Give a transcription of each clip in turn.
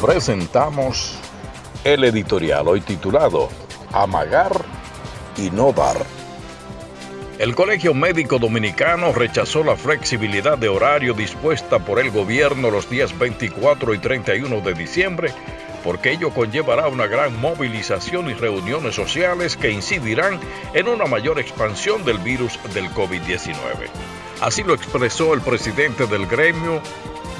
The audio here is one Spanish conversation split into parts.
presentamos el editorial hoy titulado Amagar y no dar. El Colegio Médico Dominicano rechazó la flexibilidad de horario dispuesta por el gobierno los días 24 y 31 de diciembre porque ello conllevará una gran movilización y reuniones sociales que incidirán en una mayor expansión del virus del COVID-19. Así lo expresó el presidente del gremio,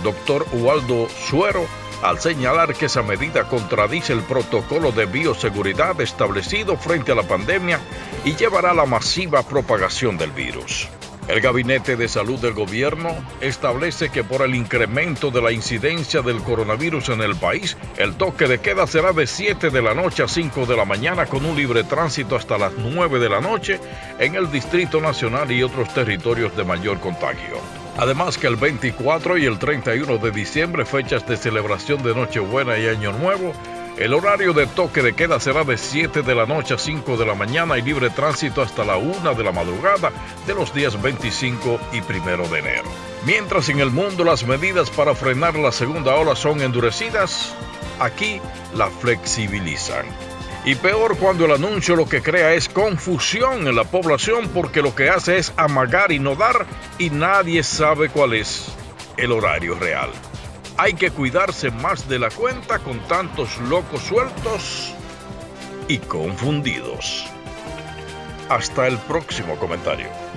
doctor Ubaldo Suero, al señalar que esa medida contradice el protocolo de bioseguridad establecido frente a la pandemia y llevará a la masiva propagación del virus. El Gabinete de Salud del Gobierno establece que por el incremento de la incidencia del coronavirus en el país, el toque de queda será de 7 de la noche a 5 de la mañana con un libre tránsito hasta las 9 de la noche en el Distrito Nacional y otros territorios de mayor contagio. Además que el 24 y el 31 de diciembre, fechas de celebración de Nochebuena y Año Nuevo, el horario de toque de queda será de 7 de la noche a 5 de la mañana y libre tránsito hasta la 1 de la madrugada de los días 25 y 1 de enero. Mientras en el mundo las medidas para frenar la segunda ola son endurecidas, aquí la flexibilizan. Y peor cuando el anuncio lo que crea es confusión en la población porque lo que hace es amagar y no dar y nadie sabe cuál es el horario real. Hay que cuidarse más de la cuenta con tantos locos sueltos y confundidos. Hasta el próximo comentario.